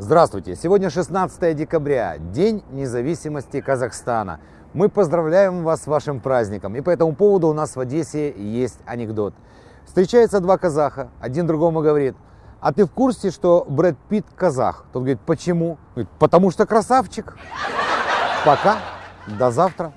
Здравствуйте! Сегодня 16 декабря, День независимости Казахстана. Мы поздравляем вас с вашим праздником. И по этому поводу у нас в Одессе есть анекдот. Встречаются два казаха, один другому говорит, а ты в курсе, что Брэд Питт казах? Тот говорит, почему? Говорит, потому что красавчик. Пока, до завтра.